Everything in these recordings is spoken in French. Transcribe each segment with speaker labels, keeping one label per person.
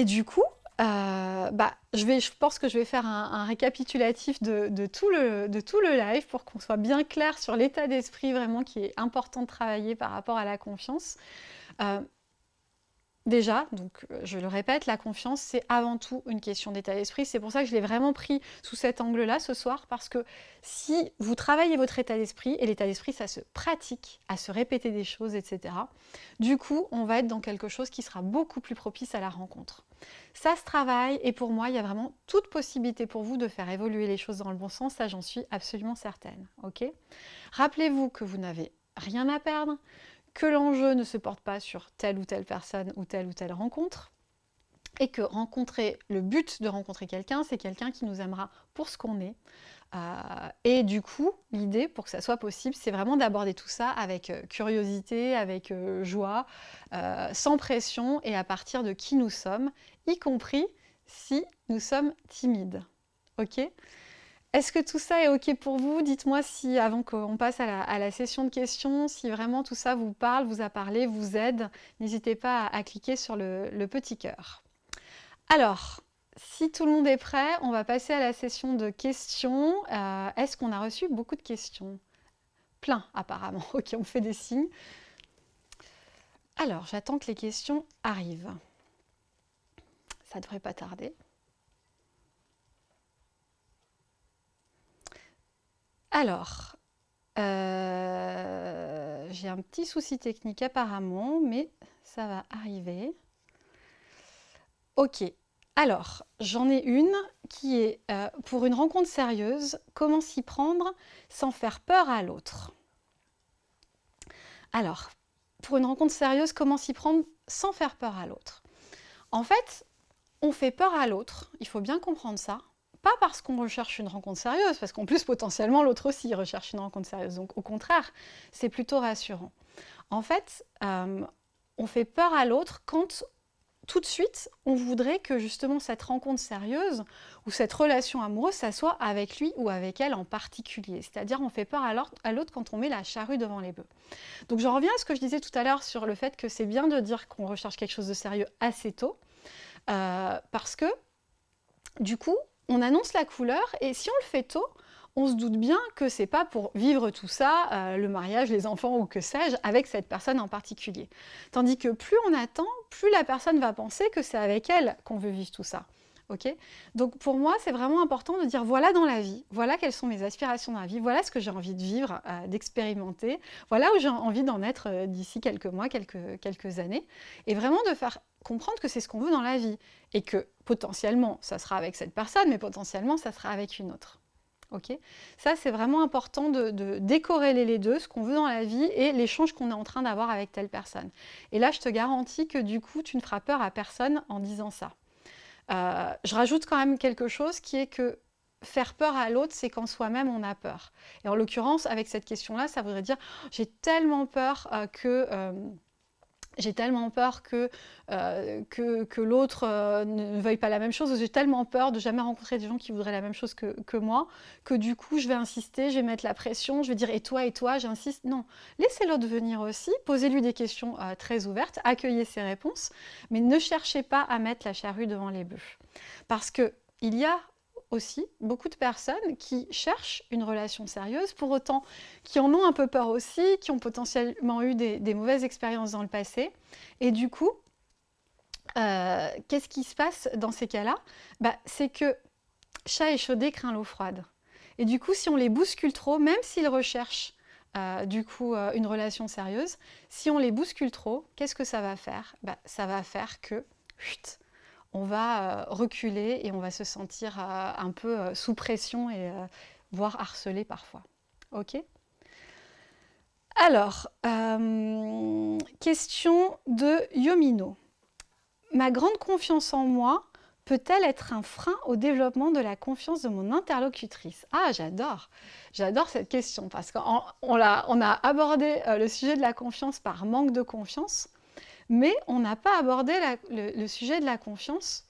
Speaker 1: Et du coup, euh, bah, je, pense que je vais faire un, récapitulatif de, tout le, de live pour qu'on soit bien clair sur l'état d'esprit vraiment qui est important de travailler par rapport à la confiance. Euh, Déjà, donc euh, je le répète, la confiance, c'est avant tout une question d'état d'esprit. C'est pour ça que je l'ai vraiment pris sous cet angle-là ce soir, parce que si vous travaillez votre état d'esprit, et l'état d'esprit, ça se pratique à se répéter des choses, etc., du coup, on va être dans quelque chose qui sera beaucoup plus propice à la rencontre. Ça se travaille, et pour moi, il y a vraiment toute possibilité pour vous de faire évoluer les choses dans le bon sens, ça j'en suis absolument certaine. ok? Rappelez-vous que vous n'avez rien à perdre, que l'enjeu ne se porte pas sur telle ou telle personne ou telle ou telle rencontre, et que rencontrer, le but de rencontrer quelqu'un, c'est quelqu'un qui nous aimera pour ce qu'on est. Euh, et du coup, l'idée, pour que ça soit possible, c'est vraiment d'aborder tout ça avec euh, curiosité, avec euh, joie, sans pression, et à partir de qui nous sommes, y compris si nous sommes timides. Ok? Est-ce que tout ça est OK pour vous? Dites-moi si, avant qu'on passe à la, session de questions, si vraiment tout ça vous parle, vous a parlé, vous aide. N'hésitez pas à, cliquer sur le, petit cœur. Alors, si tout le monde est prêt, on va passer à la session de questions. Euh, est-ce qu'on a reçu beaucoup de questions? Plein, apparemment. OK, on fait des signes. Alors, j'attends que les questions arrivent. Ça devrait pas tarder. Alors, euh, j'ai un petit souci technique apparemment, mais ça va arriver. Ok, alors j'en ai une qui est euh, pour une rencontre sérieuse, comment s'y prendre sans faire peur à l'autre? Alors, pour une rencontre sérieuse, comment s'y prendre sans faire peur à l'autre? En fait, on fait peur à l'autre, il faut bien comprendre ça, pas parce qu'on recherche une rencontre sérieuse, parce qu'en plus, potentiellement, l'autre aussi recherche une rencontre sérieuse. Donc, au contraire, c'est plutôt rassurant. En fait, euh, on fait peur à l'autre quand tout de suite, on voudrait que justement cette rencontre sérieuse ou cette relation amoureuse, ça soit avec lui ou avec elle en particulier. C'est-à-dire, on fait peur à l'autre quand on met la charrue devant les bœufs. Donc, j'en reviens à ce que je disais tout à l'heure sur le fait que c'est bien de dire qu'on recherche quelque chose de sérieux assez tôt, euh, parce que du coup, on annonce la couleur et si on le fait tôt, on se doute bien que c'est pas pour vivre tout ça, euh, le mariage, les enfants ou que sais-je, avec cette personne en particulier. Tandis que plus on attend, plus la personne va penser que c'est avec elle qu'on veut vivre tout ça. Donc pour moi, c'est vraiment important de dire voilà dans la vie, voilà quelles sont mes aspirations dans la vie, voilà ce que j'ai envie de vivre, euh, d'expérimenter, voilà où j'ai envie d'en être euh, d'ici quelques mois, quelques, quelques années, et vraiment de faire comprendre que c'est ce qu'on veut dans la vie, et que potentiellement, ça sera avec cette personne, mais potentiellement, ça sera avec une autre. Ça, c'est vraiment important de, de, décorréler les deux, ce qu'on veut dans la vie et l'échange qu'on est en train d'avoir avec telle personne. Et là, je te garantis que du coup, tu ne feras peur à personne en disant ça. Euh, je rajoute quand même quelque chose qui est que faire peur à l'autre, c'est quand soi-même on a peur. Et en l'occurrence, avec cette question-là, ça voudrait dire j'ai tellement peur euh, que... J'ai tellement peur que, euh, l'autre euh, ne veuille pas la même chose, j'ai tellement peur de jamais rencontrer des gens qui voudraient la même chose que, moi, que du coup je vais insister, je vais mettre la pression, je vais dire et toi et toi, j'insiste. Non, laissez l'autre venir aussi, posez-lui des questions euh, très ouvertes, accueillez ses réponses, mais ne cherchez pas à mettre la charrue devant les bœufs. Parce qu'il y a aussi beaucoup de personnes qui cherchent une relation sérieuse, pour autant qui en ont un peu peur aussi, qui ont potentiellement eu des, mauvaises expériences dans le passé. Et du coup, euh, qu'est-ce qui se passe dans ces cas-là? Bah, C'est que chat échaudé craint l'eau froide. Et du coup, si on les bouscule trop, même s'ils recherchent euh, du coup euh, une relation sérieuse, si on les bouscule trop, qu'est-ce que ça va faire? Bah, Ça va faire que on va euh, reculer et on va se sentir euh, un peu euh, sous pression et voire harcelé parfois. Ok? Alors, question de Yomino. Ma grande confiance en moi peut-elle être un frein au développement de la confiance de mon interlocutrice? Ah, j'adore J'adore cette question parce qu'on on a abordé le sujet de la confiance par manque de confiance mais on n'a pas abordé le, sujet de la confiance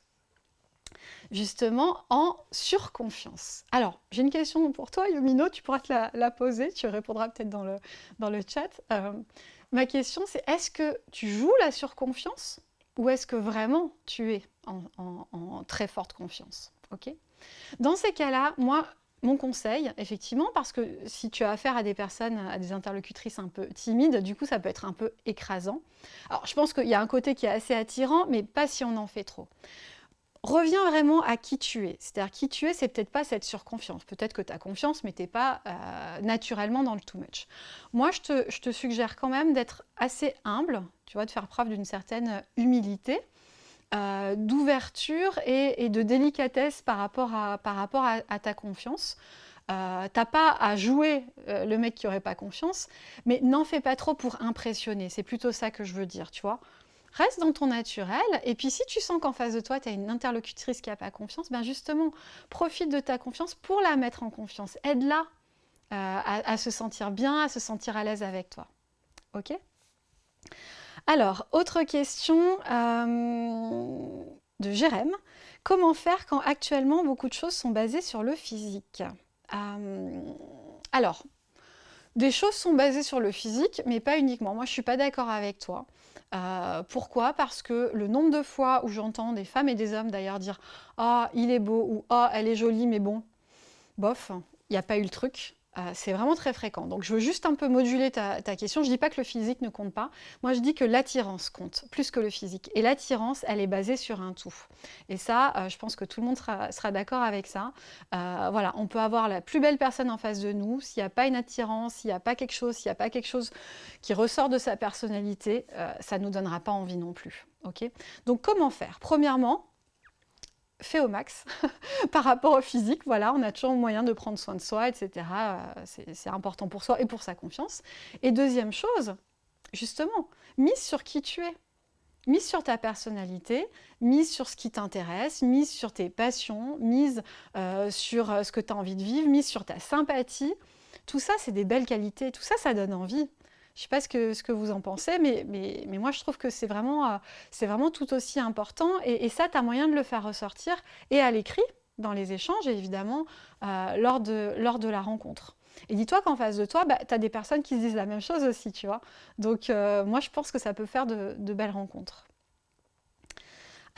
Speaker 1: justement en surconfiance. Alors, j'ai une question pour toi, Yomino, tu pourras te la, poser, tu répondras peut-être dans le, dans le chat. Euh, ma question, c'est est-ce que tu joues la surconfiance Ou est-ce que vraiment tu es en, très forte confiance? Ok Dans ces cas-là, moi, mon conseil, effectivement, parce que si tu as affaire à des personnes, à des interlocutrices un peu timides, du coup, ça peut être un peu écrasant. Alors, je pense qu'il y a un côté qui est assez attirant, mais pas si on en fait trop. Reviens vraiment à qui tu es. C'est-à-dire, qui tu es, c'est peut-être pas cette surconfiance. Peut-être que tu confiance, mais tu pas euh, naturellement dans le too much. Moi, je te, je te suggère quand même d'être assez humble, tu vois, de faire preuve d'une certaine humilité. Euh, d'ouverture et, de délicatesse par rapport à, ta confiance. Euh, T'as pas à jouer euh, le mec qui aurait pas confiance, mais n'en fais pas trop pour impressionner. C'est plutôt ça que je veux dire, tu vois. Reste dans ton naturel, et puis si tu sens qu'en face de toi, tu as une interlocutrice qui n'a pas confiance, ben justement, profite de ta confiance pour la mettre en confiance. Aide-la euh, à, se sentir bien, à se sentir à l'aise avec toi. Ok? Alors, autre question euh, de Jérém. Comment faire quand actuellement beaucoup de choses sont basées sur le physique? Euh, Alors, des choses sont basées sur le physique, mais pas uniquement. Moi, je ne suis pas d'accord avec toi. Euh, pourquoi? Parce que le nombre de fois où j'entends des femmes et des hommes d'ailleurs dire « Ah, il est beau » ou « Ah, elle est jolie, mais bon, bof, il n'y a pas eu le truc ». Euh, c'est vraiment très fréquent. Donc je veux juste un peu moduler ta, question. Je ne dis pas que le physique ne compte pas. Moi, je dis que l'attirance compte plus que le physique. Et l'attirance, elle est basée sur un tout. Et ça, euh, je pense que tout le monde sera, d'accord avec ça. Euh, voilà, on peut avoir la plus belle personne en face de nous. S'il n'y a pas une attirance, s'il n'y a pas quelque chose, s'il n'y a pas quelque chose qui ressort de sa personnalité, ça ne nous donnera pas envie non plus. Ok? Donc comment faire? Premièrement, fait au max par rapport au physique. Voilà, on a toujours moyen de prendre soin de soi, etc. Euh, c'est important pour soi et pour sa confiance. Et deuxième chose, justement, mise sur qui tu es. Mise sur ta personnalité, mise sur ce qui t'intéresse, mise sur tes passions, mise euh, sur euh, ce que tu as envie de vivre, mise sur ta sympathie. Tout ça, c'est des belles qualités. Tout ça, ça donne envie. Je ne sais pas ce que, vous en pensez, mais, moi je trouve que c'est vraiment, euh, tout aussi important. Et, ça, tu as moyen de le faire ressortir et à l'écrit, dans les échanges, évidemment, euh, lors, de, la rencontre. Et dis-toi qu'en face de toi, bah, tu as des personnes qui se disent la même chose aussi, tu vois. Donc euh, moi, je pense que ça peut faire de belles rencontres.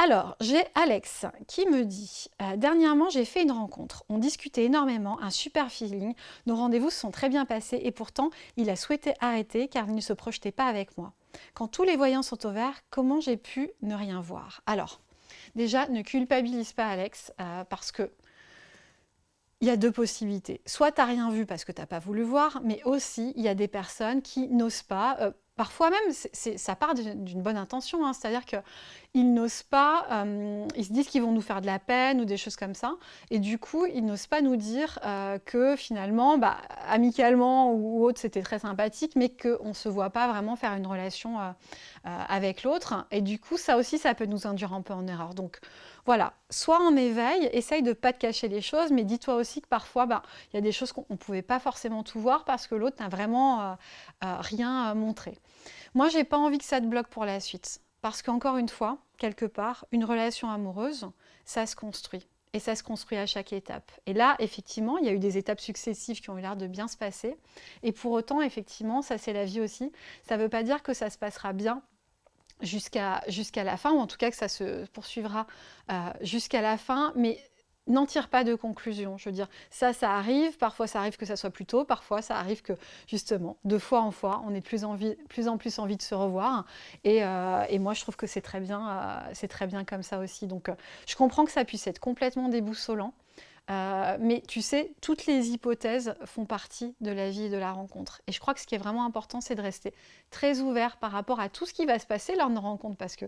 Speaker 1: Alors, j'ai Alex qui me dit euh, Dernièrement, j'ai fait une rencontre. On discutait énormément, un super feeling. Nos rendez-vous se sont très bien passés et pourtant, il a souhaité arrêter car il ne se projetait pas avec moi. Quand tous les voyants sont au vert, comment j'ai pu ne rien voir? Alors, déjà, ne culpabilise pas Alex euh, parce que il y a deux possibilités. Soit tu n'as rien vu parce que tu n'as pas voulu voir, mais aussi il y a des personnes qui n'osent pas, euh, Parfois même, ça part d'une bonne intention, hein. c'est-à-dire qu'ils n'osent pas, euh, ils se disent qu'ils vont nous faire de la peine ou des choses comme ça, et du coup, ils n'osent pas nous dire euh, que finalement, bah, amicalement ou autre, c'était très sympathique, mais qu'on ne se voit pas vraiment faire une relation euh, avec l'autre, et du coup, ça aussi, ça peut nous induire un peu en erreur. Donc, voilà, sois en éveil, essaye de ne pas te cacher les choses, mais dis-toi aussi que parfois, bah, il y a des choses qu'on ne pouvait pas forcément tout voir parce que l'autre n'a vraiment euh, euh, rien euh, montré. Moi, j'ai pas envie que ça te bloque pour la suite. Parce qu'encore une fois, quelque part, une relation amoureuse, ça se construit. Et ça se construit à chaque étape. Et là, effectivement, il y a eu des étapes successives qui ont eu l'air de bien se passer. Et pour autant, effectivement, ça c'est la vie aussi. Ça ne veut pas dire que ça se passera bien jusqu'à la fin, ou en tout cas que ça se poursuivra euh, jusqu'à la fin, mais n'en tire pas de conclusion. Je veux dire, ça, ça arrive, parfois ça arrive que ça soit plus tôt, parfois ça arrive que, justement, de fois en fois, on ait plus, envie, plus en plus envie de se revoir. Et, euh, et moi, je trouve que c'est très, euh, c'est très bien comme ça aussi. Donc, je comprends que ça puisse être complètement déboussolant, euh, mais tu sais, toutes les hypothèses font partie de la vie et de la rencontre. Et je crois que ce qui est vraiment important, c'est de rester très ouvert par rapport à tout ce qui va se passer lors de nos rencontres, parce que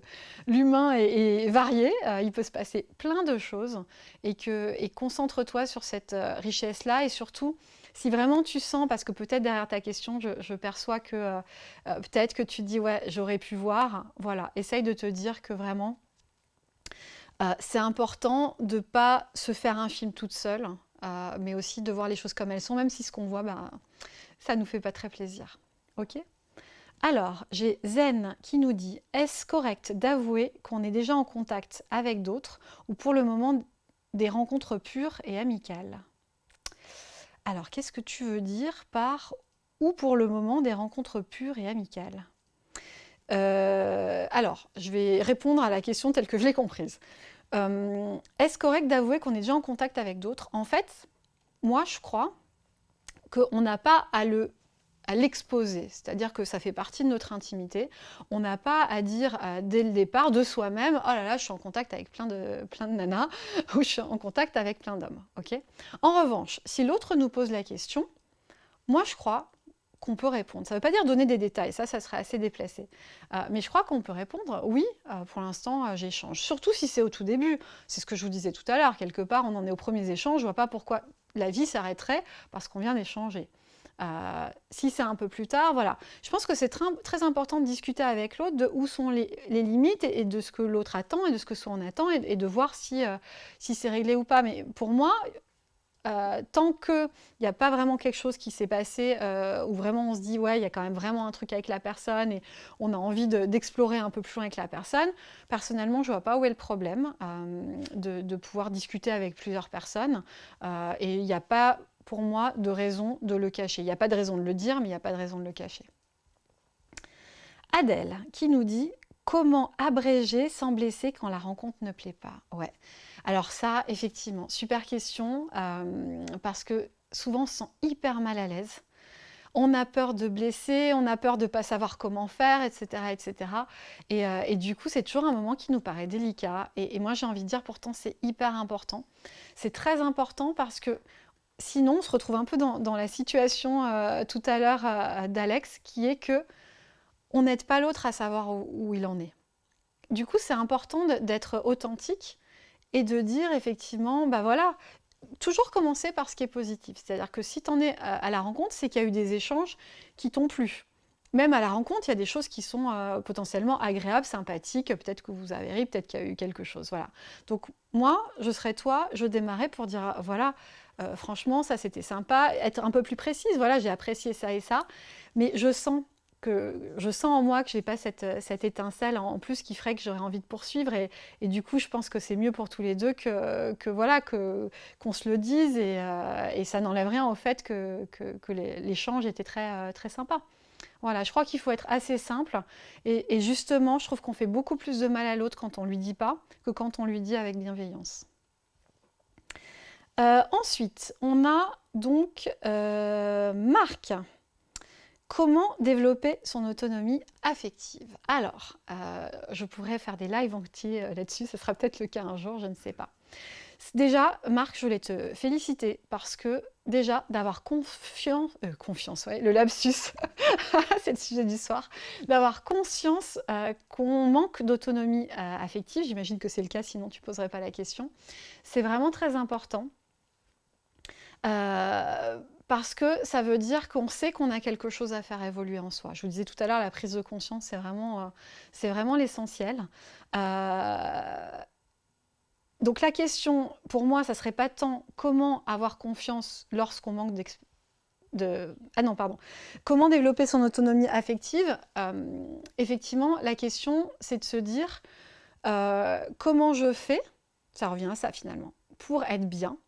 Speaker 1: l'humain est, varié, euh, il peut se passer plein de choses, et, et concentre-toi sur cette euh, richesse-là, et surtout, si vraiment tu sens, parce que peut-être derrière ta question, je, perçois que peut-être que tu te dis, ouais, j'aurais pu voir, voilà, essaye de te dire que vraiment, euh, c'est important de ne pas se faire un film toute seule, euh, mais aussi de voir les choses comme elles sont, même si ce qu'on voit, ben, ça ne nous fait pas très plaisir. Ok? Alors, j'ai Zen qui nous dit « Est-ce correct d'avouer qu'on est déjà en contact avec d'autres ou pour le moment des rencontres pures et amicales ?» Alors, qu'est-ce que tu veux dire par « ou pour le moment des rencontres pures et amicales » Euh, alors, je vais répondre à la question telle que je l'ai comprise. Euh, est-ce correct d'avouer qu'on est déjà en contact avec d'autres? En fait, moi, je crois qu'on n'a pas à le à l'exposer, c'est-à-dire que ça fait partie de notre intimité. On n'a pas à dire euh, dès le départ de soi-même « Oh là là, je suis en contact avec plein de, plein nanas » ou « Je suis en contact avec plein d'hommes. ok? En revanche, si l'autre nous pose la question, moi je crois qu'on peut répondre. Ça ne veut pas dire donner des détails, ça, ça serait assez déplacé. Euh, mais je crois qu'on peut répondre, oui, euh, pour l'instant, euh, j'échange. Surtout si c'est au tout début. C'est ce que je vous disais tout à l'heure. Quelque part, on en est aux premiers échanges. Je ne vois pas pourquoi la vie s'arrêterait parce qu'on vient d'échanger. si c'est un peu plus tard, voilà. Je pense que c'est très, important de discuter avec l'autre de où sont les, limites et, de ce que l'autre attend et de ce que on attend et, de voir si c'est réglé ou pas. Mais pour moi, euh, tant qu'il n'y a pas vraiment quelque chose qui s'est passé euh, où vraiment on se dit ouais il y a quand même vraiment un truc avec la personne et on a envie d'explorer un peu plus loin avec la personne, personnellement je ne vois pas où est le problème euh, de, pouvoir discuter avec plusieurs personnes et il n'y a pas pour moi de raison de le cacher. Il n'y a pas de raison de le dire mais il n'y a pas de raison de le cacher. Adèle qui nous dit comment abréger sans blesser quand la rencontre ne plaît pas. Ouais. Alors ça, effectivement, super question, euh, parce que souvent on se sent hyper mal à l'aise. On a peur de blesser, on a peur de ne pas savoir comment faire, etc. etc. Euh, et, du coup, c'est toujours un moment qui nous paraît délicat. Et, moi, j'ai envie de dire, pourtant, c'est hyper important. C'est très important parce que sinon, on se retrouve un peu dans, la situation euh, tout à l'heure d'Alex, qui est que on n'aide pas l'autre à savoir où il en est. Du coup, c'est important d'être authentique et de dire effectivement, bah voilà, toujours commencer par ce qui est positif. C'est-à-dire que si tu en es à la rencontre, c'est qu'il y a eu des échanges qui t'ont plu. Même à la rencontre, il y a des choses qui sont euh, potentiellement agréables, sympathiques, peut-être que vous avez ri, peut-être qu'il y a eu quelque chose. Voilà. Donc moi, je serais toi, je démarrais pour dire, voilà, euh, franchement, ça c'était sympa, être un peu plus précise, voilà, j'ai apprécié ça et ça, mais je sens je sens en moi que je n'ai pas cette, étincelle en plus qui ferait que j'aurais envie de poursuivre. Et, du coup, je pense que c'est mieux pour tous les deux que, voilà qu'on se le dise. Euh, et, ça n'enlève rien au fait que, l'échange était très, euh, très sympa. Voilà, je crois qu'il faut être assez simple. Et, justement, je trouve qu'on fait beaucoup plus de mal à l'autre quand on ne lui dit pas que quand on lui dit avec bienveillance. Euh, ensuite, on a donc Marc Comment développer son autonomie affective Alors, euh, je pourrais faire des lives entiers euh, là-dessus, ce sera peut-être le cas un jour, je ne sais pas. Déjà, Marc, je voulais te féliciter parce que déjà, d'avoir confiance, euh, confiance, le lapsus, c'est le sujet du soir, d'avoir conscience qu'on manque d'autonomie affective, j'imagine que c'est le cas, sinon tu ne poserais pas la question, c'est vraiment très important parce que ça veut dire qu'on sait qu'on a quelque chose à faire évoluer en soi. Je vous disais tout à l'heure, la prise de conscience, c'est vraiment, euh, vraiment l'essentiel. Euh, donc la question, pour moi, ça serait pas tant comment avoir confiance lorsqu'on manque de... Ah non, pardon. Comment développer son autonomie affective euh, Effectivement, la question, c'est de se dire comment je fais, ça revient à ça finalement, pour être bien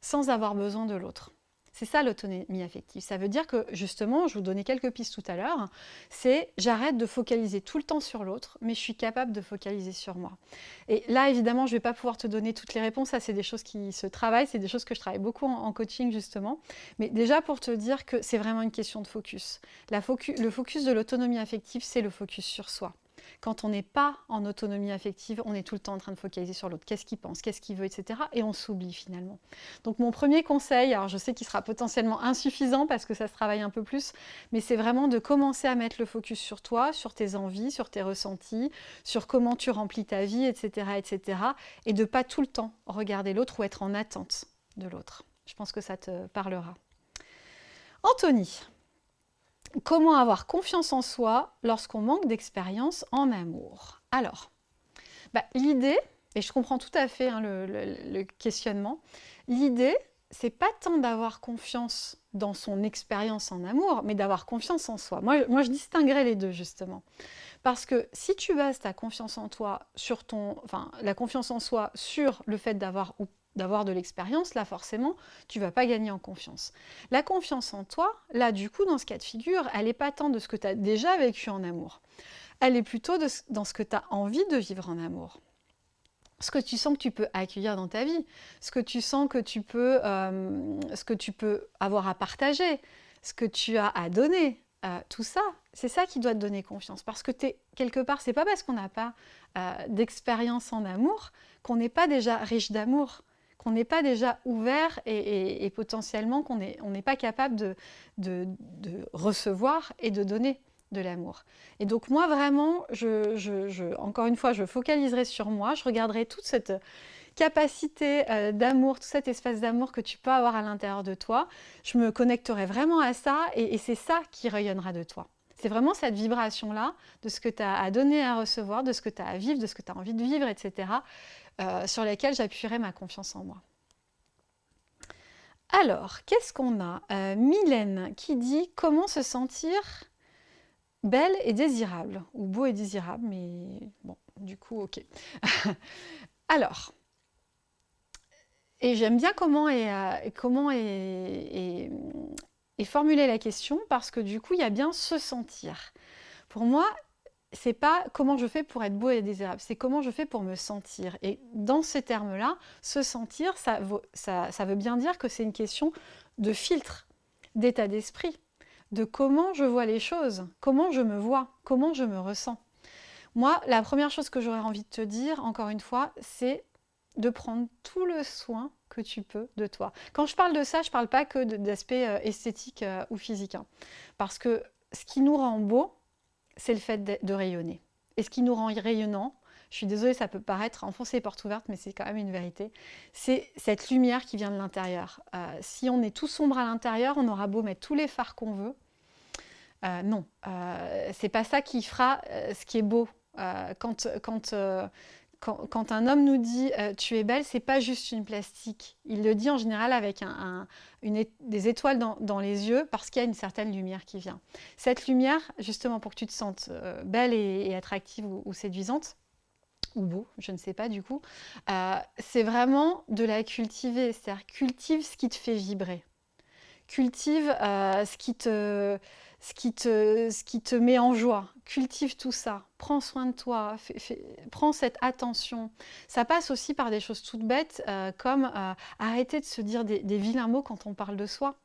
Speaker 1: sans avoir besoin de l'autre. C'est ça l'autonomie affective. Ça veut dire que, justement, je vous donnais quelques pistes tout à l'heure, c'est j'arrête de focaliser tout le temps sur l'autre, mais je suis capable de focaliser sur moi. Et là, évidemment, je ne vais pas pouvoir te donner toutes les réponses, ça c'est des choses qui se travaillent, c'est des choses que je travaille beaucoup en, coaching, justement. Mais déjà, pour te dire que c'est vraiment une question de focus. le focus de l'autonomie affective, c'est le focus sur soi. Quand on n'est pas en autonomie affective, on est tout le temps en train de focaliser sur l'autre. Qu'est-ce qu'il pense, qu'est-ce qu'il veut, etc. Et on s'oublie finalement. Donc mon premier conseil, alors je sais qu'il sera potentiellement insuffisant parce que ça se travaille un peu plus, mais c'est vraiment de commencer à mettre le focus sur toi, sur tes envies, sur tes ressentis, sur comment tu remplis ta vie, etc. etc. et de pas tout le temps regarder l'autre ou être en attente de l'autre. Je pense que ça te parlera. Anthony, Comment avoir confiance en soi lorsqu'on manque d'expérience en amour Alors, bah, l'idée, et je comprends tout à fait hein, le, questionnement, l'idée, c'est pas tant d'avoir confiance dans son expérience en amour, mais d'avoir confiance en soi. Moi, je distinguerais les deux, justement. Parce que si tu bases ta confiance en toi sur ton... Enfin, la confiance en soi sur le fait d'avoir ou d'avoir de l'expérience, là forcément, tu vas pas gagner en confiance. La confiance en toi, là du coup, dans ce cas de figure, elle n'est pas tant de ce que tu as déjà vécu en amour. Elle est plutôt dans ce que tu as envie de vivre en amour. Ce que tu sens que tu peux accueillir dans ta vie, ce que tu sens que tu peux, euh, ce que tu peux avoir à partager, ce que tu as à donner, euh, tout ça, c'est ça qui doit te donner confiance. Parce que es, quelque part, c'est pas parce qu'on n'a pas euh, d'expérience en amour qu'on n'est pas déjà riche d'amour, qu'on n'est pas déjà ouvert et, potentiellement qu'on n'est pas capable de, recevoir et de donner de l'amour. Et donc moi vraiment, encore une fois, je focaliserai sur moi, je regarderai toute cette capacité euh, d'amour, tout cet espace d'amour que tu peux avoir à l'intérieur de toi, je me connecterai vraiment à ça et, c'est ça qui rayonnera de toi. C'est vraiment cette vibration-là de ce que tu as à donner, à recevoir, de ce que tu as à vivre, de ce que tu as envie de vivre, etc., euh, sur lesquels j'appuierai ma confiance en moi. Alors, qu'est-ce qu'on a? Euh, Mylène qui dit « Comment se sentir belle et désirable ?» ou « beau et désirable », mais bon, du coup, ok. Alors, et j'aime bien comment est, euh, comment est, formulée la question parce que du coup, il y a bien se sentir. Pour moi, c'est pas comment je fais pour être beau et désirable, c'est comment je fais pour me sentir. Et dans ces termes-là, se sentir, ça, veut bien dire que c'est une question de filtre, d'état d'esprit, de comment je vois les choses, comment je me vois, comment je me ressens. Moi, la première chose que j'aurais envie de te dire, encore une fois, c'est de prendre tout le soin que tu peux de toi. Quand je parle de ça, je ne parle pas que d'aspect euh, esthétique euh, ou physique. Hein. parce que ce qui nous rend beau, c'est le fait de, rayonner. Et ce qui nous rend rayonnant, je suis désolée, ça peut paraître enfoncer porte ouverte, mais c'est quand même une vérité, c'est cette lumière qui vient de l'intérieur. Euh, si on est tout sombre à l'intérieur, on aura beau mettre tous les phares qu'on veut. non, c'est pas ça qui fera ce qui est beau. quand, quand quand, un homme nous dit euh, tu es belle », c'est pas juste une plastique. Il le dit en général avec des étoiles dans, les yeux parce qu'il y a une certaine lumière qui vient. Cette lumière, justement pour que tu te sentes euh, belle et, attractive ou, séduisante, ou beau, je ne sais pas du coup, euh, c'est vraiment de la cultiver, c'est-à-dire cultive ce qui te fait vibrer. Cultive ce qui te ce qui, te, ce qui te met en joie. Cultive tout ça, prends soin de toi, prends cette attention. Ça passe aussi par des choses toutes bêtes, euh, comme euh, arrêter de se dire des, vilains mots quand on parle de soi.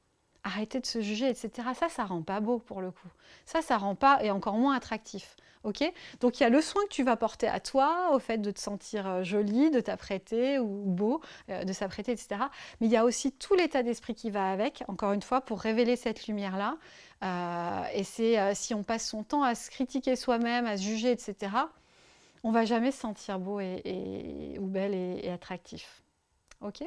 Speaker 1: Arrêter de se juger, etc. Ça, ça rend pas beau pour le coup. Ça, ça rend pas, et encore moins attractif. ok? Donc il y a le soin que tu vas porter à toi, au fait de te sentir euh, jolie, de t'apprêter ou beau, de s'apprêter, etc. Mais il y a aussi tout l'état d'esprit qui va avec, encore une fois, pour révéler cette lumière-là. Euh, et c'est euh, si on passe son temps à se critiquer soi-même, à se juger, etc., on va jamais se sentir beau et, ou belle et, attractif. Ok?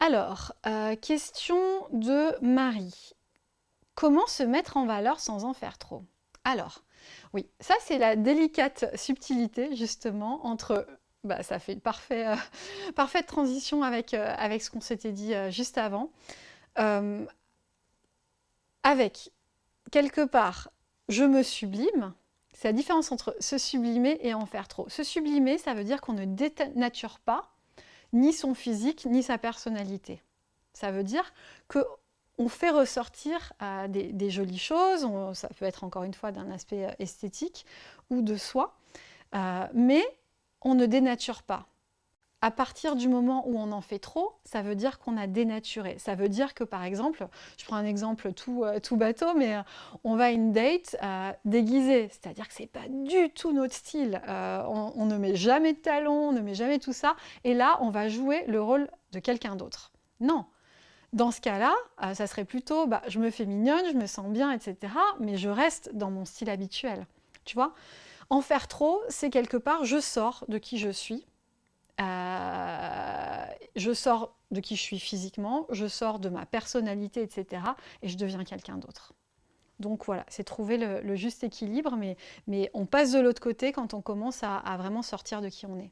Speaker 1: Alors, euh, question de Marie. Comment se mettre en valeur sans en faire trop? Alors, oui, ça c'est la délicate subtilité justement entre bah, ça fait une parfait, parfaite transition avec, avec ce qu'on s'était dit juste avant avec, quelque part, je me sublime, c'est la différence entre se sublimer et en faire trop. Se sublimer, ça veut dire qu'on ne dénature pas ni son physique, ni sa personnalité. Ça veut dire qu'on fait ressortir euh, des, jolies choses, ça peut être encore une fois d'un aspect euh, esthétique ou de soi, euh, mais on ne dénature pas à partir du moment où on en fait trop, ça veut dire qu'on a dénaturé. Ça veut dire que, par exemple, je prends un exemple tout, euh, bateau, mais euh, on va à une date euh, déguisée, c'est-à-dire que c'est pas du tout notre style. On, ne met jamais de talons, on ne met jamais tout ça, et là, on va jouer le rôle de quelqu'un d'autre. Non dans ce cas-là, ça serait plutôt, bah, je me fais mignonne, je me sens bien, etc., mais je reste dans mon style habituel. Tu vois? En faire trop, c'est quelque part, je sors de qui je suis, euh, je sors de qui je suis physiquement, je sors de ma personnalité, etc. Et je deviens quelqu'un d'autre. Donc voilà, c'est trouver le, juste équilibre, mais, mais, on passe de l'autre côté quand on commence à, vraiment sortir de qui on est.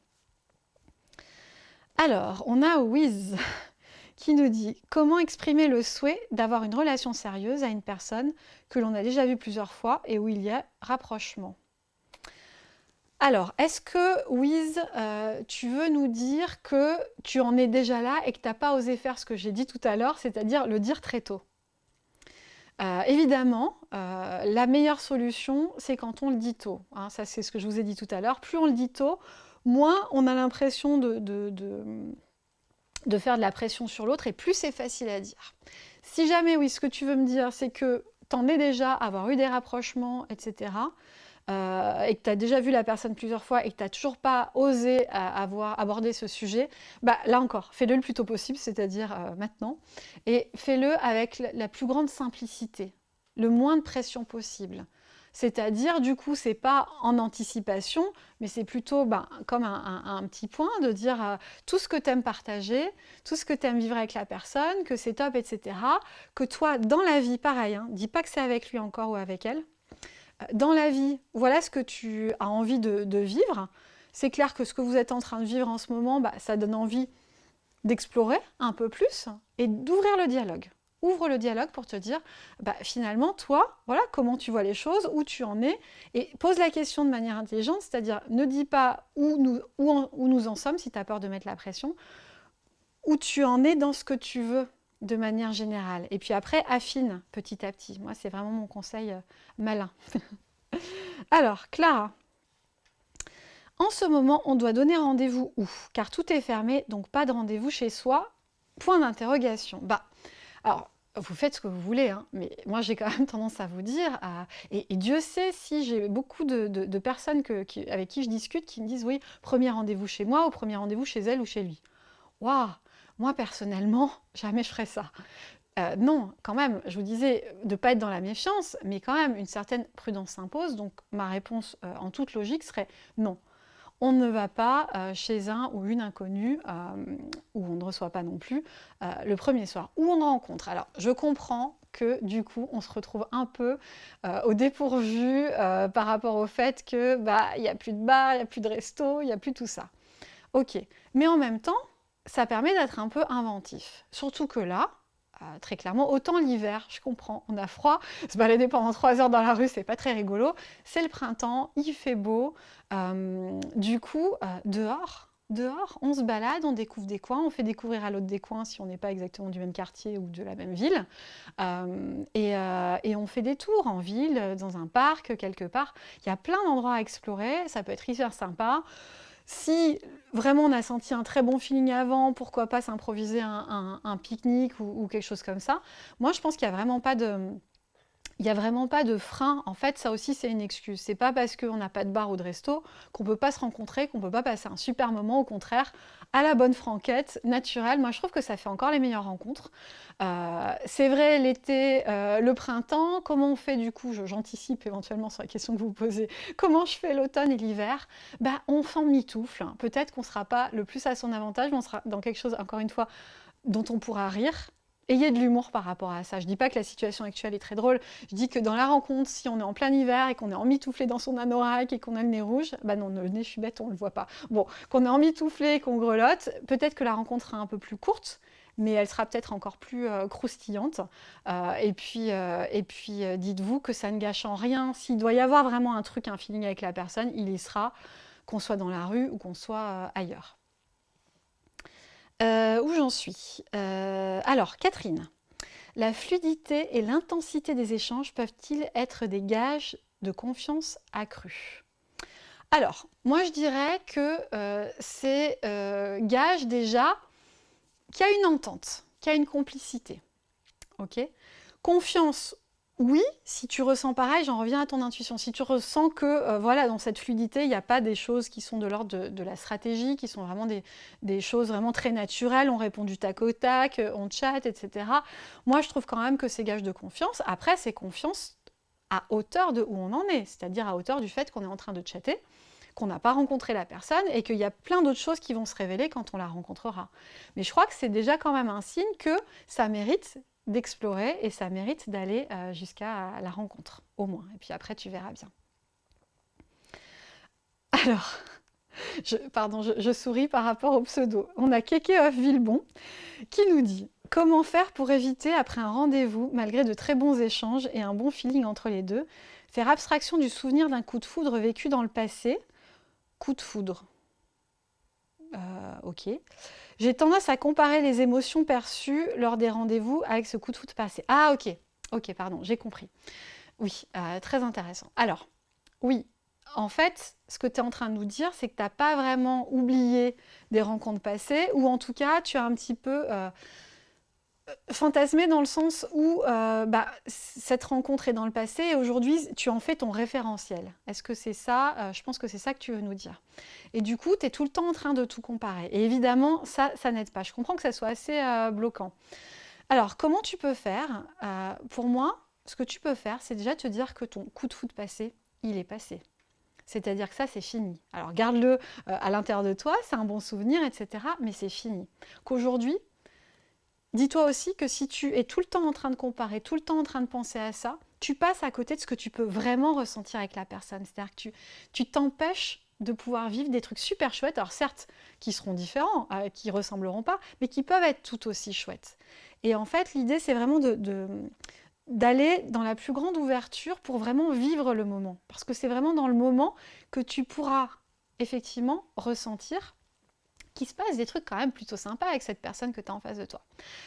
Speaker 1: Alors, on a Wiz qui nous dit « Comment exprimer le souhait d'avoir une relation sérieuse à une personne que l'on a déjà vue plusieurs fois et où il y a rapprochement ?» Alors, est-ce que, Wiz, euh, tu veux nous dire que tu en es déjà là et que tu n'as pas osé faire ce que j'ai dit tout à l'heure, c'est-à-dire le dire très tôt? Euh, évidemment, euh, la meilleure solution, c'est quand on le dit tôt. Hein. ça, c'est ce que je vous ai dit tout à l'heure. Plus on le dit tôt, moins on a l'impression de, faire de la pression sur l'autre et plus c'est facile à dire. Si jamais, oui, ce que tu veux me dire, c'est que tu en es déjà avoir eu des rapprochements, etc., euh, et que tu as déjà vu la personne plusieurs fois et que tu n'as toujours pas osé euh, avoir abordé ce sujet, bah, là encore, fais-le le plus tôt possible, c'est-à-dire euh, maintenant, et fais-le avec la plus grande simplicité, le moins de pression possible. C'est-à-dire, du coup, c'est pas en anticipation, mais c'est plutôt ben, comme un, petit point de dire tout ce que tu aimes partager, tout ce que tu aimes vivre avec la personne, que c'est top, etc. Que toi, dans la vie, pareil, hein, dis pas que c'est avec lui encore ou avec elle, dans la vie, voilà ce que tu as envie de, vivre. C'est clair que ce que vous êtes en train de vivre en ce moment, bah, ça donne envie d'explorer un peu plus et d'ouvrir le dialogue. Ouvre le dialogue pour te dire, bah, finalement, toi, voilà comment tu vois les choses, où tu en es, et pose la question de manière intelligente, c'est-à-dire ne dis pas où nous, où nous en sommes, si tu as peur de mettre la pression, où tu en es dans ce que tu veux de manière générale. Et puis après, affine petit à petit. Moi, c'est vraiment mon conseil euh, malin. Alors, Clara. En ce moment, on doit donner rendez-vous où? Car tout est fermé, donc pas de rendez-vous chez soi. Point d'interrogation. Bah, alors, vous faites ce que vous voulez, hein, mais moi j'ai quand même tendance à vous dire, et, Dieu sait si j'ai beaucoup de, personnes avec qui je discute qui me disent oui, premier rendez-vous chez moi ou premier rendez-vous chez elle ou chez lui. Waouh moi, personnellement, jamais je ferais ça. Euh, non, quand même, je vous disais de ne pas être dans la méfiance, mais quand même, une certaine prudence s'impose. Donc, ma réponse euh, en toute logique serait non. On ne va pas euh, chez un ou une inconnue, où on ne reçoit pas non plus, le premier soir, où on rencontre. Alors, je comprends que du coup, on se retrouve un peu au dépourvu par rapport au fait que bah il n'y a plus de bar, il n'y a plus de resto, il n'y a plus tout ça. Ok, mais en même temps, ça permet d'être un peu inventif. Surtout que là, euh, très clairement, autant l'hiver, je comprends, on a froid, se balader pendant trois heures dans la rue, c'est pas très rigolo. C'est le printemps, il fait beau, euh, du coup, euh, dehors, dehors, on se balade, on découvre des coins, on fait découvrir à l'autre des coins si on n'est pas exactement du même quartier ou de la même ville. et, et, on fait des tours en ville, dans un parc, quelque part. Il y a plein d'endroits à explorer, ça peut être hyper sympa. Si vraiment on a senti un très bon feeling avant, pourquoi pas s'improviser un, pique-nique ou, quelque chose comme ça. Moi, je pense qu'il n'y a vraiment pas de il n'y a vraiment pas de frein. En fait, ça aussi, c'est une excuse. C'est pas parce qu'on n'a pas de bar ou de resto qu'on peut pas se rencontrer, qu'on peut pas passer un super moment. Au contraire, à la bonne franquette, naturelle. Moi, je trouve que ça fait encore les meilleures rencontres. Euh, c'est vrai, l'été, euh, le printemps, comment on fait du coup J'anticipe éventuellement sur la question que vous posez. Comment je fais l'automne et l'hiver? Bah, On fait mitoufle. Peut-être qu'on ne sera pas le plus à son avantage, mais on sera dans quelque chose, encore une fois, dont on pourra rire, ayez de l'humour par rapport à ça. Je ne dis pas que la situation actuelle est très drôle, je dis que dans la rencontre, si on est en plein hiver et qu'on est emmitouflé dans son anorak et qu'on a le nez rouge, bah non, le nez, je suis bête, on ne le voit pas. Bon, qu'on est emmitouflé et qu'on grelotte, peut-être que la rencontre sera un peu plus courte, mais elle sera peut-être encore plus euh, croustillante. Euh, et puis, euh, puis dites-vous que ça ne gâche en rien. S'il doit y avoir vraiment un truc, un feeling avec la personne, il y sera, qu'on soit dans la rue ou qu'on soit ailleurs. Euh, où j'en suis euh, Alors, Catherine, la fluidité et l'intensité des échanges peuvent-ils être des gages de confiance accrue? Alors, moi je dirais que euh, c'est gage déjà qu'il y a une entente, qu'il y a une complicité. Ok? Confiance oui, si tu ressens pareil, j'en reviens à ton intuition. Si tu ressens que euh, voilà, dans cette fluidité, il n'y a pas des choses qui sont de l'ordre de, la stratégie, qui sont vraiment des, choses vraiment très naturelles, on répond du tac au tac, euh, on chatte, etc. Moi, je trouve quand même que c'est gage de confiance. Après, c'est confiance à hauteur de où on en est, c'est-à-dire à hauteur du fait qu'on est en train de chatter, qu'on n'a pas rencontré la personne et qu'il y a plein d'autres choses qui vont se révéler quand on la rencontrera. Mais je crois que c'est déjà quand même un signe que ça mérite d'explorer et ça mérite d'aller euh, jusqu'à la rencontre, au moins. Et puis après, tu verras bien. Alors, pardon, je, souris par rapport au pseudo. On a Keke of Villebon qui nous dit « Comment faire pour éviter, après un rendez-vous, malgré de très bons échanges et un bon feeling entre les deux, faire abstraction du souvenir d'un coup de foudre vécu dans le passé? Coup de foudre. Euh, ok. J'ai tendance à comparer les émotions perçues lors des rendez-vous avec ce coup de foudre passé. Ah, ok. Ok, pardon, j'ai compris. Oui, euh, très intéressant. Alors, oui, en fait, ce que tu es en train de nous dire, c'est que tu n'as pas vraiment oublié des rencontres passées, ou en tout cas, tu as un petit peu euh, fantasmé dans le sens où euh, bah, cette rencontre est dans le passé et aujourd'hui, tu en fais ton référentiel. Est-ce que c'est ça euh, Je pense que c'est ça que tu veux nous dire. Et du coup, tu es tout le temps en train de tout comparer. Et évidemment, ça, ça n'aide pas. Je comprends que ça soit assez bloquant. Alors, comment tu peux faire Pour moi, ce que tu peux faire, c'est déjà te dire que ton coup de foot passé, il est passé. C'est-à-dire que ça, c'est fini. Alors garde-le euh, à l'intérieur de toi, c'est un bon souvenir, etc. Mais c'est fini. Qu'aujourd'hui, dis-toi aussi que si tu es tout le temps en train de comparer, tout le temps en train de penser à ça, tu passes à côté de ce que tu peux vraiment ressentir avec la personne. C'est-à-dire que tu t'empêches de pouvoir vivre des trucs super chouettes, alors certes, qui seront différents, euh, qui ressembleront pas, mais qui peuvent être tout aussi chouettes. Et en fait, l'idée, c'est vraiment de, d'aller dans la plus grande ouverture pour vraiment vivre le moment. Parce que c'est vraiment dans le moment que tu pourras effectivement ressentir qu'il se passe des trucs quand même plutôt sympas avec cette personne que tu as en face de toi.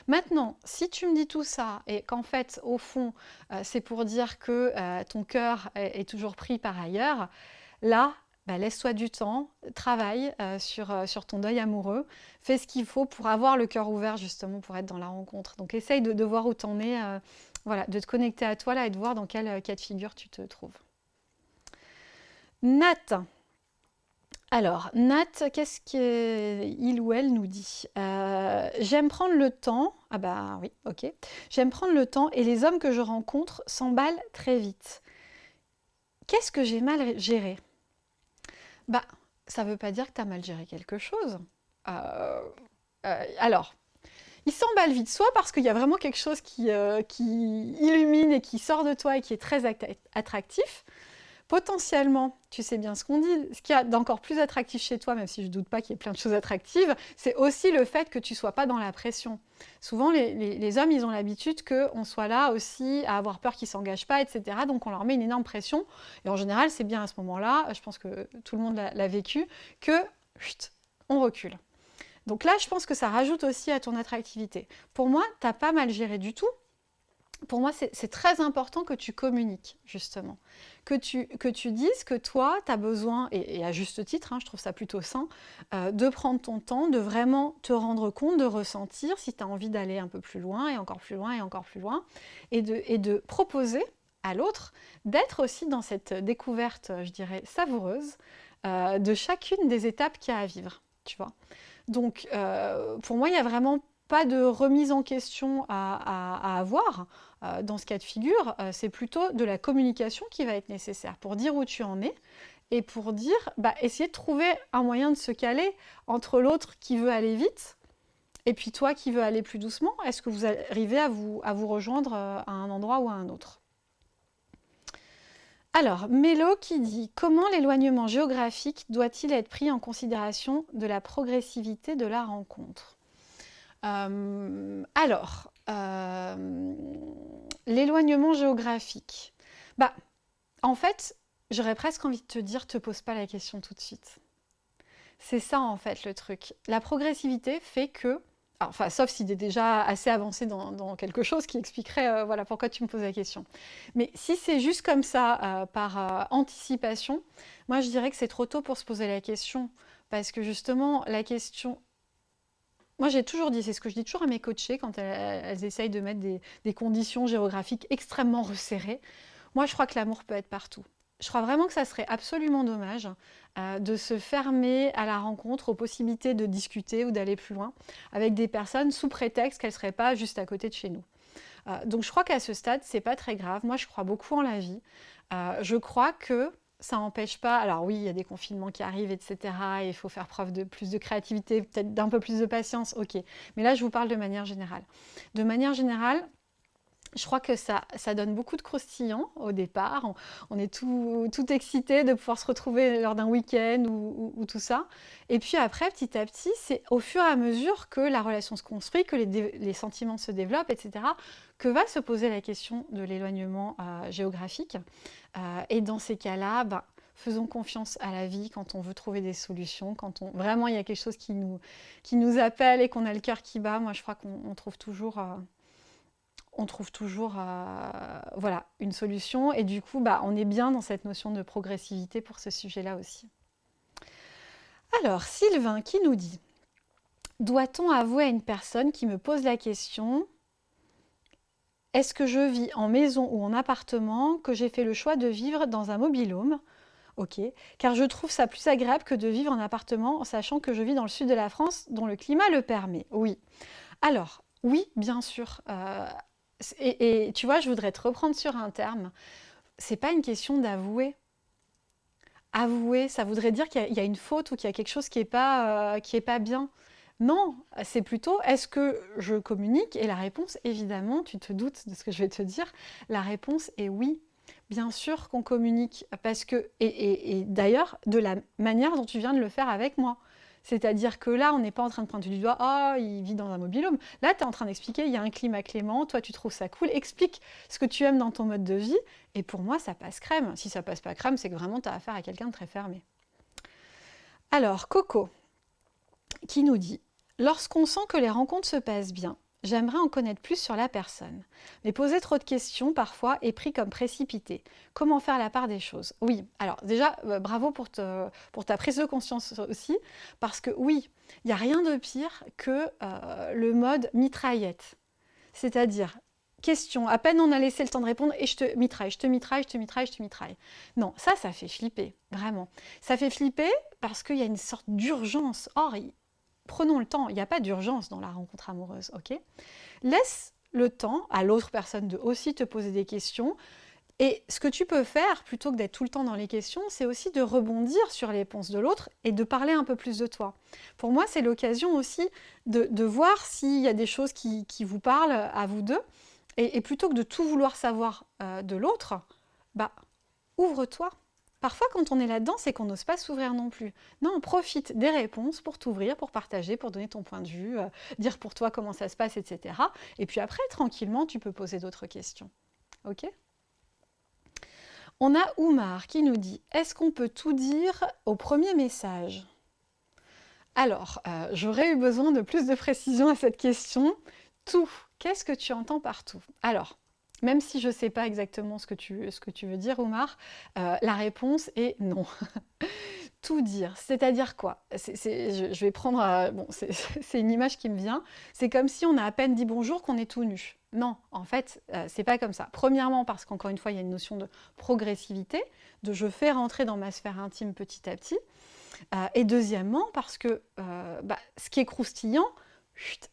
Speaker 1: Maintenant, si tu me dis tout ça et qu'en fait, au fond, euh, c'est pour dire que euh, ton cœur est, toujours pris par ailleurs, là, bah, laisse-toi du temps, travaille euh, sur, ton deuil amoureux, fais ce qu'il faut pour avoir le cœur ouvert justement pour être dans la rencontre. Donc essaye de, voir où tu en es voilà, de te connecter à toi là et de voir dans quel cas de figure tu te trouves. Nat. Alors, Nat, qu'est-ce qu'il ou elle nous dit? Euh, J'aime prendre le temps. Ah bah oui, ok. J'aime prendre le temps et les hommes que je rencontre s'emballent très vite. Qu'est-ce que j'ai mal géré? Bah, ça ne veut pas dire que tu as mal géré quelque chose. Euh, alors, il s'emballe vite, soit parce qu'il y a vraiment quelque chose euh, qui, illumine et qui sort de toi et qui est très attractif. Potentiellement, tu sais bien ce qu'on dit, ce qu'il y a d'encore plus attractif chez toi, même si je ne doute pas qu'il y ait plein de choses attractives, c'est aussi le fait que tu ne sois pas dans la pression. Souvent, les, hommes, ils ont l'habitude qu'on soit là aussi à avoir peur qu'ils ne s'engagent pas, etc. Donc, on leur met une énorme pression. Et en général, c'est bien à ce moment-là, je pense que tout le monde l'a vécu, que chut, on recule. Donc là, je pense que ça rajoute aussi à ton attractivité. Pour moi, tu n'as pas mal géré du tout. Pour moi, c'est très important que tu communiques, justement. Que tu, dises que toi, tu as besoin, et, à juste titre, hein, je trouve ça plutôt sain, euh, de prendre ton temps, de vraiment te rendre compte, de ressentir si tu as envie d'aller un peu plus loin, et encore plus loin, et encore plus loin, et de, proposer à l'autre d'être aussi dans cette découverte, je dirais, savoureuse, euh, de chacune des étapes qu'il y a à vivre, tu vois. Donc, euh, pour moi, il n'y a vraiment pas de remise en question à, avoir euh, dans ce cas de figure. Euh, c'est plutôt de la communication qui va être nécessaire pour dire où tu en es et pour dire, bah, essayer de trouver un moyen de se caler entre l'autre qui veut aller vite et puis toi qui veux aller plus doucement. Est-ce que vous arrivez à vous, à vous rejoindre à un endroit ou à un autre? Alors, Mélo qui dit « Comment l'éloignement géographique doit-il être pris en considération de la progressivité de la rencontre? Euh, Alors, euh, l'éloignement géographique. Bah, en fait, j'aurais presque envie de te dire « Te pose pas la question tout de suite ». C'est ça en fait le truc. La progressivité fait que enfin, sauf s'il est déjà assez avancé dans, quelque chose qui expliquerait euh, voilà, pourquoi tu me poses la question. Mais si c'est juste comme ça, par anticipation, moi je dirais que c'est trop tôt pour se poser la question. Parce que justement, la question... Moi j'ai toujours dit, c'est ce que je dis toujours à mes coachés quand elles, essayent de mettre des conditions géographiques extrêmement resserrées. Moi je crois que l'amour peut être partout je crois vraiment que ça serait absolument dommage euh, de se fermer à la rencontre, aux possibilités de discuter ou d'aller plus loin avec des personnes sous prétexte qu'elles ne seraient pas juste à côté de chez nous. Euh, donc je crois qu'à ce stade, c'est pas très grave. Moi, je crois beaucoup en la vie. Euh, je crois que ça n'empêche pas... Alors oui, il y a des confinements qui arrivent, etc. Et il faut faire preuve de plus de créativité, peut-être d'un peu plus de patience, ok. Mais là, je vous parle de manière générale. De manière générale, je crois que ça, ça donne beaucoup de croustillants au départ. On, est tout, tout excité de pouvoir se retrouver lors d'un week-end ou, tout ça. Et puis après, petit à petit, c'est au fur et à mesure que la relation se construit, que les, sentiments se développent, etc., que va se poser la question de l'éloignement euh, géographique. Euh, et dans ces cas-là, ben, faisons confiance à la vie quand on veut trouver des solutions, quand on, vraiment il y a quelque chose qui nous, qui nous appelle et qu'on a le cœur qui bat. Moi, je crois qu'on trouve toujours, euh, on trouve toujours euh, voilà, une solution. Et du coup, bah, on est bien dans cette notion de progressivité pour ce sujet-là aussi. Alors, Sylvain qui nous dit « Doit-on avouer à une personne qui me pose la question est-ce que je vis en maison ou en appartement, que j'ai fait le choix de vivre dans un mobilhome? Ok, car je trouve ça plus agréable que de vivre en appartement en sachant que je vis dans le sud de la France dont le climat le permet. Oui. Alors, oui, bien sûr. Euh, et, tu vois, je voudrais te reprendre sur un terme. C'est pas une question d'avouer. Avouer, ça voudrait dire qu'il y, a une faute ou qu'il y a quelque chose qui n'est pas, euh, pas bien. Non, c'est plutôt est-ce que je communique? Et la réponse, évidemment, tu te doutes de ce que je vais te dire, la réponse est oui. Bien sûr qu'on communique, parce que, et, d'ailleurs, de la manière dont tu viens de le faire avec moi. C'est-à-dire que là, on n'est pas en train de pointer du doigt « Ah, il vit dans un mobilhome ». Là, tu es en train d'expliquer « Il y a un climat clément, toi, tu trouves ça cool. Explique ce que tu aimes dans ton mode de vie. » Et pour moi, ça passe crème. Si ça passe pas crème, c'est que vraiment, tu as affaire à quelqu'un de très fermé. Alors, Coco, qui nous dit Lorsqu'on sent que les rencontres se passent bien, j'aimerais en connaître plus sur la personne. Mais poser trop de questions, parfois, est pris comme précipité. Comment faire la part des choses? Oui, alors déjà, euh, bravo pour, ta prise de conscience aussi, parce que oui, il n'y a rien de pire que euh, le mode mitraillette. C'est-à-dire, question, à peine on a laissé le temps de répondre et je te mitraille, je te mitraille, je te mitraille, je te mitraille. Non, ça, ça fait flipper, vraiment. Ça fait flipper parce qu'il y a une sorte d'urgence. Or, prenons le temps, il n'y a pas d'urgence dans la rencontre amoureuse, ok? Laisse le temps à l'autre personne de aussi te poser des questions. Et ce que tu peux faire, plutôt que d'être tout le temps dans les questions, c'est aussi de rebondir sur les réponses de l'autre et de parler un peu plus de toi. Pour moi, c'est l'occasion aussi de, voir s'il y a des choses qui, vous parlent à vous deux. Et, plutôt que de tout vouloir savoir euh, de l'autre, bah, ouvre-toi. Parfois, quand on est là-dedans, c'est qu'on n'ose pas s'ouvrir non plus. Non, profite des réponses pour t'ouvrir, pour partager, pour donner ton point de vue, euh, dire pour toi comment ça se passe, etc. Et puis après, tranquillement, tu peux poser d'autres questions. Ok? On a Oumar qui nous dit « Est-ce qu'on peut tout dire au premier message ?» Alors, euh, j'aurais eu besoin de plus de précision à cette question. Tout, qu'est-ce que tu entends par tout? Alors, même si je ne sais pas exactement ce que tu, ce que tu veux dire, Omar, euh, la réponse est non. Tout dire, c'est-à-dire quoi? Je, vais prendre, euh, bon, c'est une image qui me vient, c'est comme si on a à peine dit bonjour qu'on est tout nu. Non, en fait, euh, c'est pas comme ça. Premièrement, parce qu'encore une fois, il y a une notion de progressivité, de je fais rentrer dans ma sphère intime petit à petit. et deuxièmement, parce que bah, ce qui est croustillant,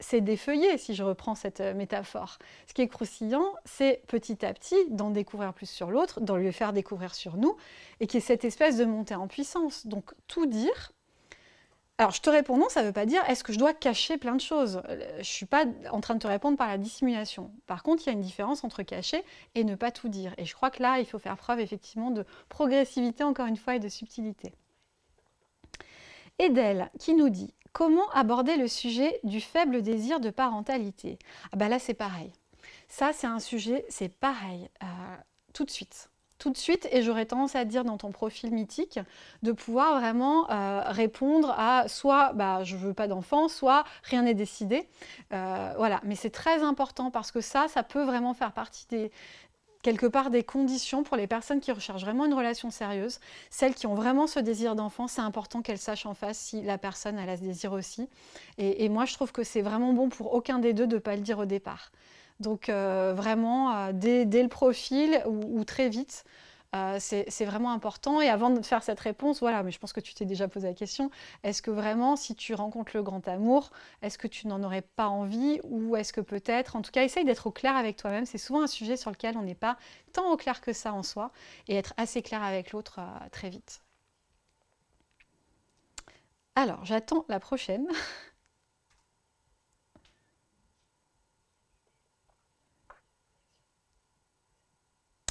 Speaker 1: c'est défeuiller, si je reprends cette euh, métaphore. Ce qui est croustillant, c'est petit à petit d'en découvrir plus sur l'autre, d'en lui faire découvrir sur nous, et qui est cette espèce de montée en puissance. Donc tout dire, alors je te réponds non, ça ne veut pas dire est-ce que je dois cacher plein de choses? Euh, Je ne suis pas en train de te répondre par la dissimulation. Par contre, il y a une différence entre cacher et ne pas tout dire. Et je crois que là, il faut faire preuve effectivement de progressivité, encore une fois, et de subtilité. Edel, qui nous dit Comment aborder le sujet du faible désir de parentalité? Ah bah là c'est pareil. Ça c'est un sujet, c'est pareil, euh, tout de suite. Tout de suite, et j'aurais tendance à dire dans ton profil mythique, de pouvoir vraiment euh, répondre à soit bah, je veux pas d'enfant, soit rien n'est décidé. Euh, voilà, mais c'est très important parce que ça, ça peut vraiment faire partie des, quelque part des conditions pour les personnes qui recherchent vraiment une relation sérieuse. Celles qui ont vraiment ce désir d'enfant, c'est important qu'elles sachent en face si la personne a ce désir aussi. Et, moi, je trouve que c'est vraiment bon pour aucun des deux de ne pas le dire au départ. Donc euh, vraiment, euh, dès, le profil ou très vite, euh, c'est vraiment important. Et avant de faire cette réponse, voilà, mais je pense que tu t'es déjà posé la question, est-ce que vraiment, si tu rencontres le grand amour, est-ce que tu n'en aurais pas envie ou est-ce que peut-être, en tout cas, essaye d'être au clair avec toi-même. C'est souvent un sujet sur lequel on n'est pas tant au clair que ça en soi et être assez clair avec l'autre euh, très vite. Alors, j'attends la prochaine.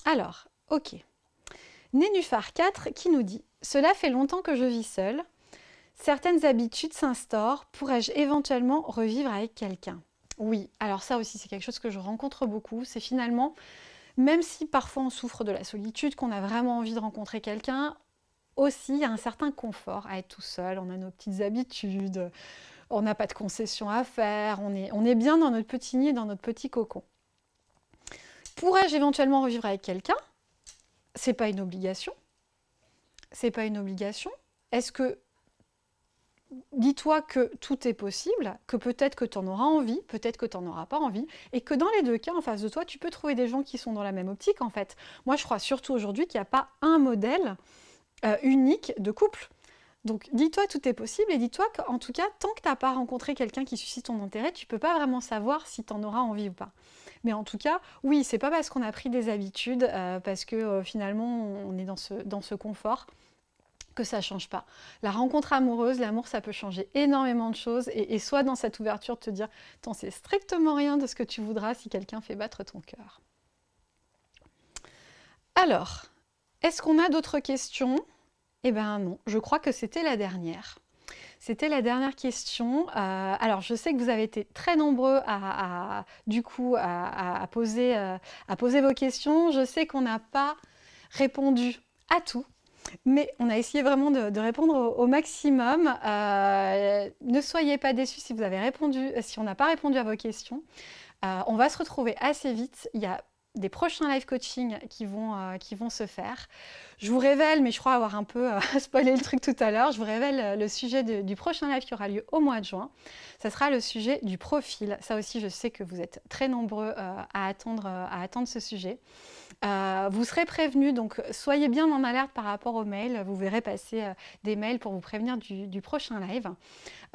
Speaker 1: Alors, ok. Nénuphar 4 qui nous dit « Cela fait longtemps que je vis seule. Certaines habitudes s'instaurent. Pourrais-je éventuellement revivre avec quelqu'un ?» Oui, alors ça aussi c'est quelque chose que je rencontre beaucoup. C'est finalement, même si parfois on souffre de la solitude, qu'on a vraiment envie de rencontrer quelqu'un, aussi, il y a un certain confort à être tout seul, on a nos petites habitudes, on n'a pas de concessions à faire, on est, on est bien dans notre petit nid, dans notre petit cocon. Pourrais-je éventuellement revivre avec quelqu'un? C'est pas une obligation. C'est pas une obligation. Est-ce que dis-toi que tout est possible, que peut-être que tu en auras envie, peut-être que tu n'en auras pas envie, et que dans les deux cas, en face de toi, tu peux trouver des gens qui sont dans la même optique, en fait. Moi, je crois surtout aujourd'hui qu'il n'y a pas un modèle euh, unique de couple. Donc, dis-toi tout est possible, et dis-toi qu'en tout cas, tant que tu n'as pas rencontré quelqu'un qui suscite ton intérêt, tu ne peux pas vraiment savoir si tu en auras envie ou pas. Mais en tout cas, oui, c'est pas parce qu'on a pris des habitudes, euh, parce que euh, finalement, on est dans ce, confort, que ça change pas. La rencontre amoureuse, l'amour, ça peut changer énormément de choses et, soit dans cette ouverture de te dire « t'en sais strictement rien de ce que tu voudras si quelqu'un fait battre ton cœur ». Alors, est-ce qu'on a d'autres questions? Eh bien non, je crois que c'était la dernière. C'était la dernière question. Euh, alors, je sais que vous avez été très nombreux euh, à poser vos questions. Je sais qu'on n'a pas répondu à tout. Mais on a essayé vraiment de, répondre au, maximum. Euh, ne soyez pas déçus si vous avez répondu, on n'a pas répondu à vos questions. On va se retrouver assez vite. Il y a des prochains live coaching qui vont, euh, qui vont se faire. Je vous révèle, mais je crois avoir un peu spoilé le truc tout à l'heure, je vous révèle le sujet du prochain live qui aura lieu au mois de juin. Ça sera le sujet du profil. Ça aussi, je sais que vous êtes très nombreux à, attendre, ce sujet. Euh, vous serez prévenu, donc soyez bien en alerte par rapport aux mails. Vous verrez passer euh, des mails pour vous prévenir du, prochain live.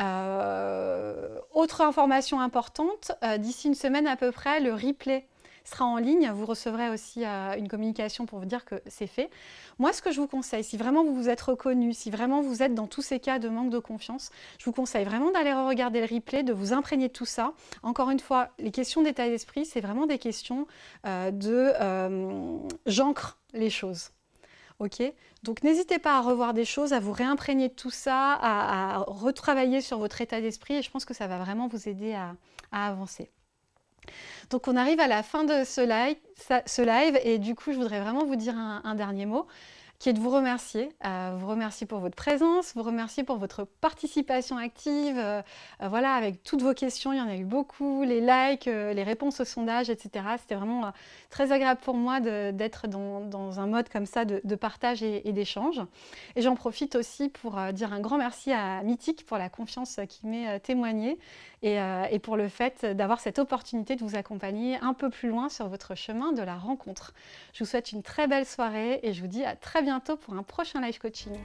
Speaker 1: Euh, autre information importante, d'ici une semaine à peu près, le replay sera en ligne. Vous recevrez aussi euh, une communication pour vous dire que c'est fait. Moi, ce que je vous conseille, si vraiment vous vous êtes reconnu, si vraiment vous êtes dans tous ces cas de manque de confiance, je vous conseille vraiment d'aller regarder le replay, de vous imprégner de tout ça. Encore une fois, les questions d'état d'esprit, c'est vraiment des questions euh, de euh, j'ancre les choses. Donc n'hésitez pas à revoir des choses, à vous réimprégner de tout ça, à, retravailler sur votre état d'esprit et je pense que ça va vraiment vous aider à avancer. Donc on arrive à la fin de ce live, et du coup je voudrais vraiment vous dire un dernier mot qui est de vous remercier, euh, vous remercier pour votre présence, vous remercier pour votre participation active, euh, euh, voilà, avec toutes vos questions, il y en a eu beaucoup, les likes, les réponses au sondage, etc. C'était vraiment très agréable pour moi d'être dans, un mode comme ça de, partage et, d'échange. Et j'en profite aussi pour dire un grand merci à Mythique pour la confiance qui m'est témoignée et, pour le fait d'avoir cette opportunité de vous accompagner un peu plus loin sur votre chemin de la rencontre. Je vous souhaite une très belle soirée et je vous dis à très pour un prochain live coaching.